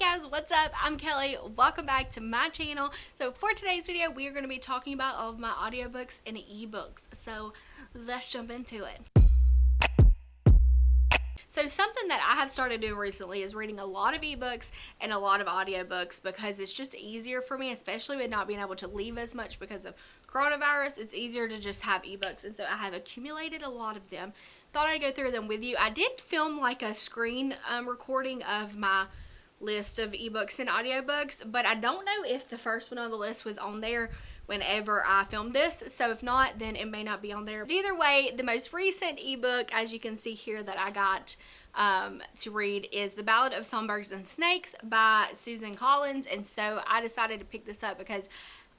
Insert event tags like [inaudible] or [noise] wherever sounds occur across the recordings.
guys, what's up? I'm Kelly. Welcome back to my channel. So for today's video, we are going to be talking about all of my audiobooks and ebooks. So let's jump into it. So something that I have started doing recently is reading a lot of ebooks and a lot of audiobooks because it's just easier for me, especially with not being able to leave as much because of coronavirus. It's easier to just have ebooks. And so I have accumulated a lot of them. Thought I'd go through them with you. I did film like a screen um, recording of my list of ebooks and audiobooks, but I don't know if the first one on the list was on there whenever I filmed this. So if not, then it may not be on there. But either way, the most recent ebook, as you can see here that I got um, to read is The Ballad of Songbirds and Snakes by Suzanne Collins. And so I decided to pick this up because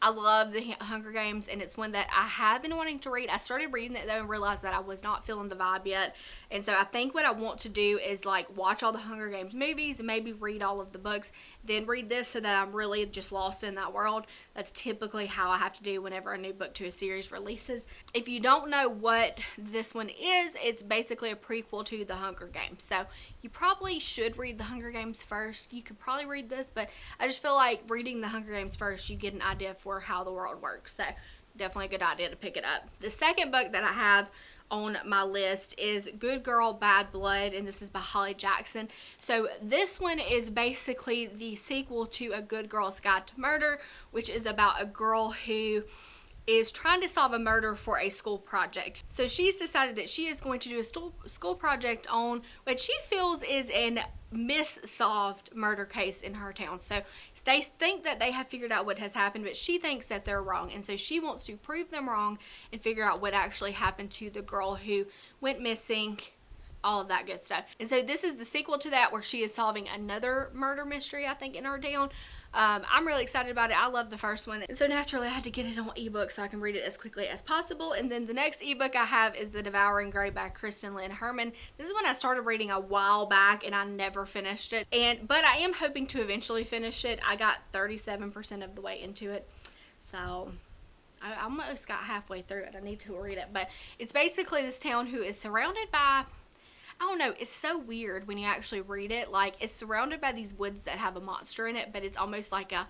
I love the Hunger Games and it's one that I have been wanting to read. I started reading it though and realized that I was not feeling the vibe yet. And so I think what I want to do is like watch all the Hunger Games movies and maybe read all of the books, then read this so that I'm really just lost in that world. That's typically how I have to do whenever a new book to a series releases. If you don't know what this one is, it's basically a prequel to the Hunger Games. So you probably should read the Hunger Games first. You could probably read this, but I just feel like reading the Hunger Games first, you get an idea for how the world works. So definitely a good idea to pick it up. The second book that I have on my list is Good Girl Bad Blood and this is by Holly Jackson. So this one is basically the sequel to A Good Girl's Guide to Murder which is about a girl who is trying to solve a murder for a school project. So she's decided that she is going to do a school project on what she feels is an missolved murder case in her town. So they think that they have figured out what has happened, but she thinks that they're wrong. And so she wants to prove them wrong and figure out what actually happened to the girl who went missing all of that good stuff. And so this is the sequel to that where she is solving another murder mystery, I think, in her town. Um, I'm really excited about it. I love the first one. And so naturally I had to get it on ebook so I can read it as quickly as possible. And then the next ebook I have is The Devouring Gray by Christine Lynn Herman. This is one I started reading a while back and I never finished it. And But I am hoping to eventually finish it. I got 37% of the way into it. So I almost got halfway through it. I need to read it. But it's basically this town who is surrounded by I don't know, it's so weird when you actually read it. Like, it's surrounded by these woods that have a monster in it, but it's almost like a,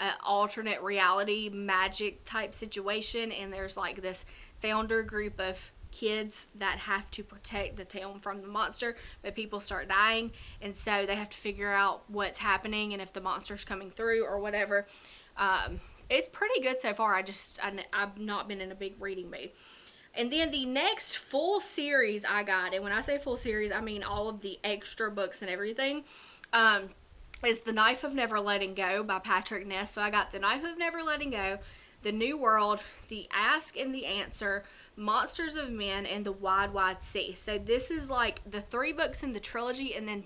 a alternate reality magic type situation. And there's like this founder group of kids that have to protect the town from the monster, but people start dying. And so they have to figure out what's happening and if the monster's coming through or whatever. Um, it's pretty good so far. I just, I, I've not been in a big reading mood. And then the next full series I got, and when I say full series, I mean all of the extra books and everything, um, is The Knife of Never Letting Go by Patrick Ness. So I got The Knife of Never Letting Go, The New World, The Ask and the Answer, Monsters of Men, and The Wide Wide Sea. So this is like the three books in the trilogy and then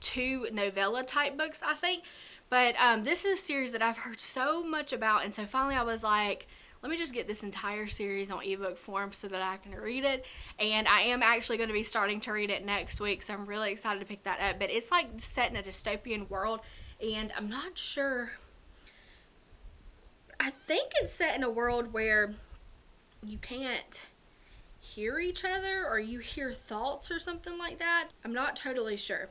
two novella type books, I think. But um, this is a series that I've heard so much about, and so finally I was like, let me just get this entire series on ebook form so that I can read it. And I am actually going to be starting to read it next week, so I'm really excited to pick that up. But it's like set in a dystopian world, and I'm not sure. I think it's set in a world where you can't hear each other or you hear thoughts or something like that. I'm not totally sure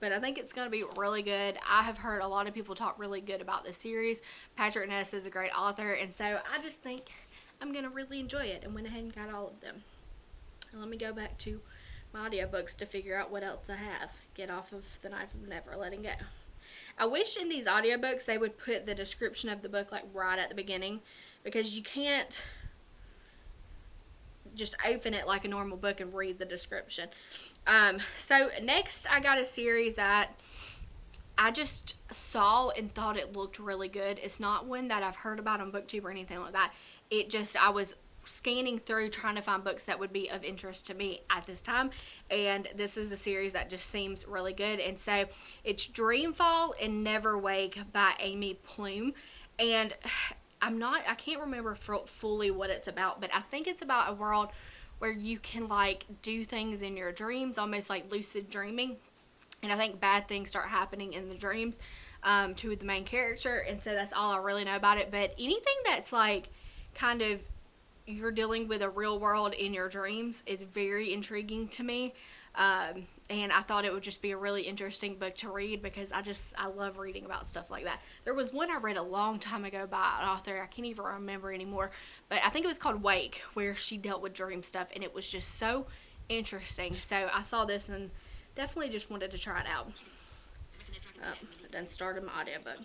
but I think it's going to be really good. I have heard a lot of people talk really good about this series. Patrick Ness is a great author, and so I just think I'm going to really enjoy it and went ahead and got all of them. And let me go back to my audiobooks to figure out what else I have. Get off of The Knife of Never Letting Go. I wish in these audiobooks they would put the description of the book like right at the beginning because you can't just open it like a normal book and read the description. Um, so next I got a series that I just saw and thought it looked really good. It's not one that I've heard about on booktube or anything like that. It just, I was scanning through trying to find books that would be of interest to me at this time and this is a series that just seems really good and so it's Dreamfall and Never Wake by Amy Plum and I'm not, I can't remember fully what it's about, but I think it's about a world where you can like do things in your dreams, almost like lucid dreaming. And I think bad things start happening in the dreams um, to the main character. And so that's all I really know about it. But anything that's like kind of you're dealing with a real world in your dreams is very intriguing to me. Um, and I thought it would just be a really interesting book to read because I just I love reading about stuff like that. There was one I read a long time ago by an author I can't even remember anymore, but I think it was called Wake, where she dealt with dream stuff, and it was just so interesting. So I saw this and definitely just wanted to try it out. Um, then started my audiobook.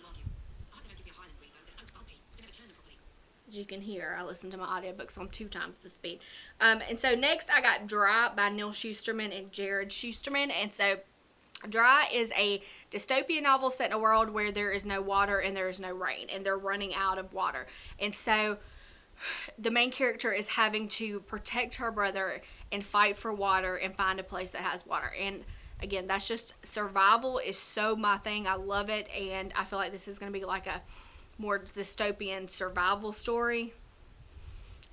As you can hear, I listen to my audiobooks on two times the speed. Um, and so next I got Dry by Neal Shusterman and Jarrod Shusterman. And so Dry is a dystopian novel set in a world where there is no water and there is no rain and they're running out of water. And so the main character is having to protect her brother and fight for water and find a place that has water. And again, that's just survival is so my thing. I love it and I feel like this is going to be like a more dystopian survival story.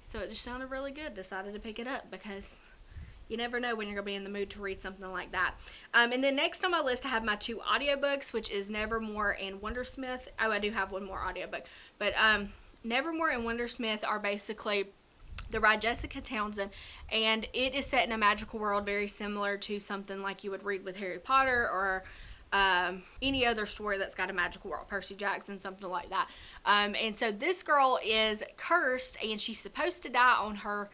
So it just sounded really good. Decided to pick it up because you never know when you're going to be in the mood to read something like that. Um, and then next on my list, I have my two audiobooks, which is Nevermoor and Wundersmith. Oh, I do have one more audiobook. But um, Nevermoor and Wundersmith are basically they're by Jessica Townsend, and it is set in a magical world very similar to something like you would read with Harry Potter or um, any other story that's got a magical world, Percy Jackson, something like that. Um, and so this girl is cursed and she's supposed to die on her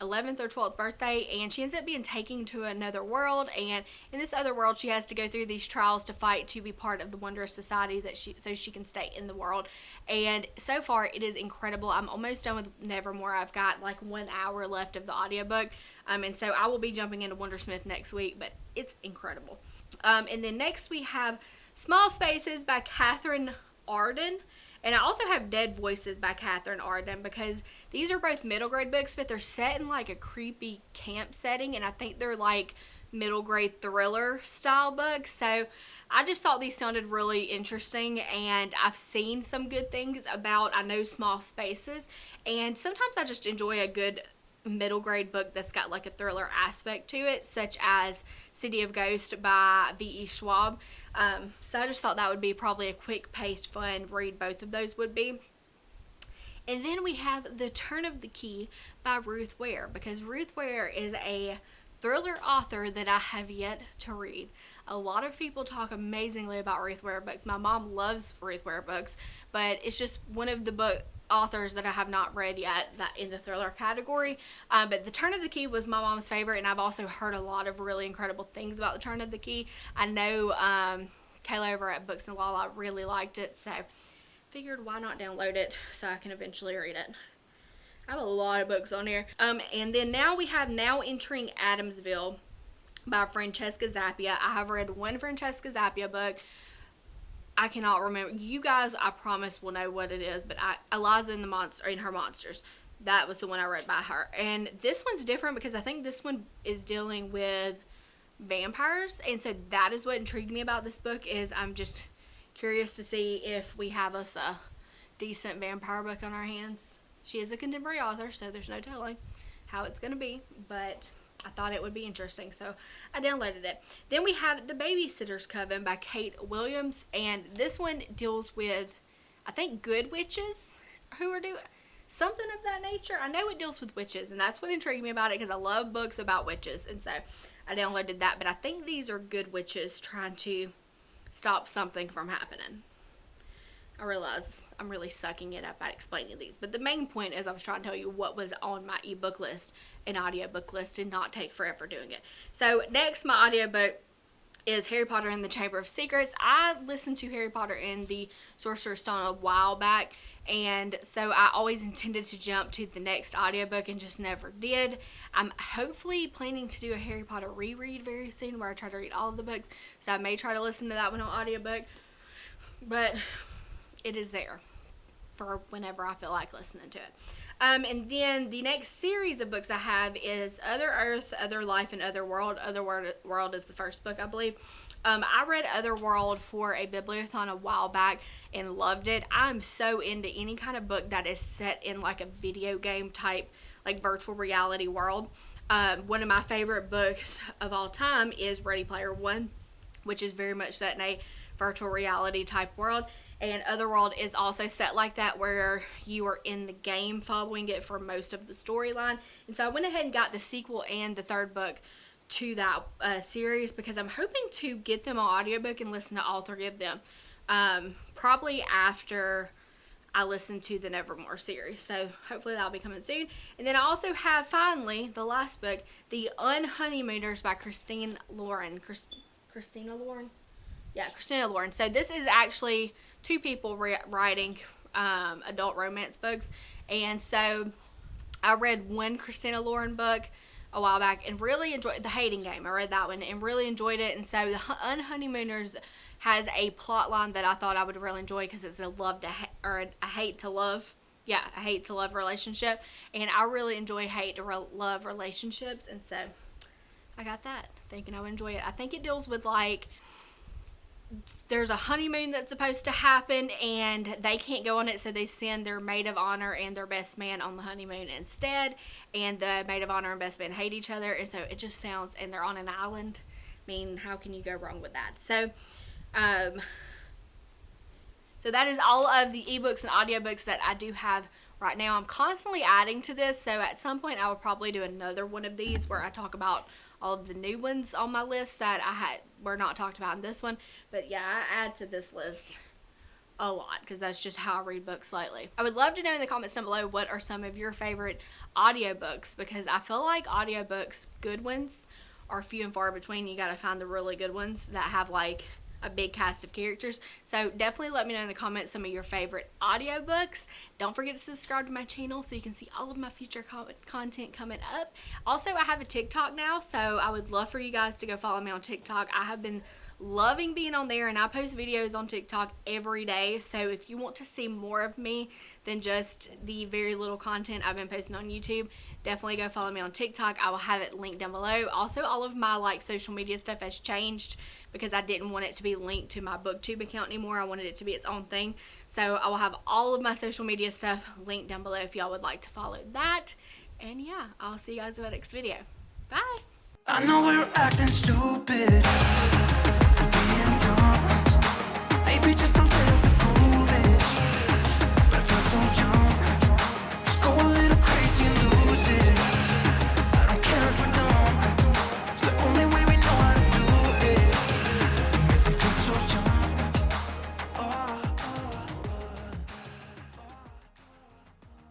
11th or 12th birthday and she ends up being taken to another world and in this other world she has to go through these trials to fight to be part of the wondrous society that she so she can stay in the world. And so far it is incredible. I'm almost done with nevermoor. I've got like one hour left of the audiobook. Um, and so i will be jumping into wundersmith next week but it's incredible um, and then next we have Small Spaces by Katherine Arden. And I also have Dead Voices by Katherine Arden because these are both middle grade books, but they're set in like a creepy camp setting. And I think they're like middle grade thriller style books. So I just thought these sounded really interesting and I've seen some good things about I know small spaces and sometimes I just enjoy a good middle grade book that's got like a thriller aspect to it, such as City of Ghost by V.E. Schwab. Um, so I just thought that would be probably a quick paced, fun read, both of those would be. And then we have The Turn of the Key by Ruth Ware because Ruth Ware is a thriller author that I have yet to read. A lot of people talk amazingly about Ruth Ware books. My mom loves Ruth Ware books, but it's just one of the book authors that I have not read yet that in the thriller category. Um, but The Turn of the Key was my mom's favorite, and I've also heard a lot of really incredible things about The Turn of the Key. I know um, Kayla over at Books and Lala really liked it, so figured why not download it so I can eventually read it. I have a lot of books on here. Um, and then now we have Now Entering Adamsville by Francesca Zappia. I have read one Francesca Zappia book. I cannot remember. You guys, I promise, will know what it is. But I, Eliza in the monster in her monsters. That was the one I read by her. And this one's different because I think this one is dealing with vampires, and so that is what intrigued me about this book. Is I'm just curious to see if we have us a decent vampire book on our hands. She is a contemporary author, so there's no telling how it's going to be, but I thought it would be interesting, so I downloaded it. Then we have The Babysitter's Coven by Kate Williams, and this one deals with, I think, good witches who are doing something of that nature. I know it deals with witches, and that's what intrigued me about it because I love books about witches, and so I downloaded that. But I think these are good witches trying to stop something from happening. I realize I'm really sucking it up at explaining these, but the main point is I was trying to tell you what was on my ebook list and audiobook list and not take forever doing it. So next, my audiobook is Harry Potter and the Chamber of Secrets. I listened to Harry Potter and the Sorcerer's Stone a while back, and so I always intended to jump to the next audiobook and just never did. I'm hopefully planning to do a Harry Potter reread very soon where I try to read all of the books, so I may try to listen to that one on audiobook. But it is there for whenever I feel like listening to it. Um, and then the next series of books I have is Other Earth, Other Life, and Other World. Other World is the first book, I believe. Um, I read Other World for a bibliothon a while back and loved it. I'm so into any kind of book that is set in like a video game type, like virtual reality world. Um, one of my favorite books [laughs] of all time is Ready Player One, which is very much set in a virtual reality type world and Otherworld is also set like that where you are in the game following it for most of the storyline. And so I went ahead and got the sequel and the third book to that uh, series because I'm hoping to get them on audiobook and listen to all three of them. Um, probably after I listen to the Nevermoor series. So hopefully that'll be coming soon. And then I also have finally the last book, The Unhoneymooners by Christine Lauren. Christ- Christina Lauren? Yeah, Christina Lauren. So this is actually two people writing um, adult romance books. And so I read one Christina Lauren book a while back and really enjoyed the hating game. I read that one and really enjoyed it. And so the Unhoneymooners has a plot line that I thought I would really enjoy because it's a love to ha- or a hate to love. Yeah, a hate to love relationship, and I really enjoy hate to re- love relationships, and so I got that thinking I would enjoy it. I think it deals with like there's a honeymoon that's supposed to happen and they can't go on it so they send their maid of honor and their best man on the honeymoon instead and the maid of honor and best man hate each other and so it just sounds and they're on an island. I mean how can you go wrong with that? So um so that is all of the ebooks and audiobooks that i do have right now. I'm constantly adding to this so at some point i will probably do another one of these where i talk about all of the new ones on my list that I had were not talked about in this one. But yeah, I add to this list a lot because that's just how I read books lately. I would love to know in the comments down below what are some of your favorite audiobooks because I feel like audiobooks, good ones, are few and far between. You got to find the really good ones that have like a big cast of characters. So definitely let me know in the comments some of your favorite audiobooks. Don't forget to subscribe to my channel so you can see all of my future co content coming up. Also, I have a TikTok now, so I would love for you guys to go follow me on TikTok. I have been loving being on there and I post videos on TikTok every day. So if you want to see more of me than just the very little content I've been posting on YouTube, definitely go follow me on TikTok. I will have it linked down below. Also, all of my like social media stuff has changed because I didn't want it to be linked to my booktube account anymore. I wanted it to be its own thing. So I will have all of my social media stuff linked down below if y'all would like to follow that. And yeah, I'll see you guys in my next video. Bye. I know we're acting stupid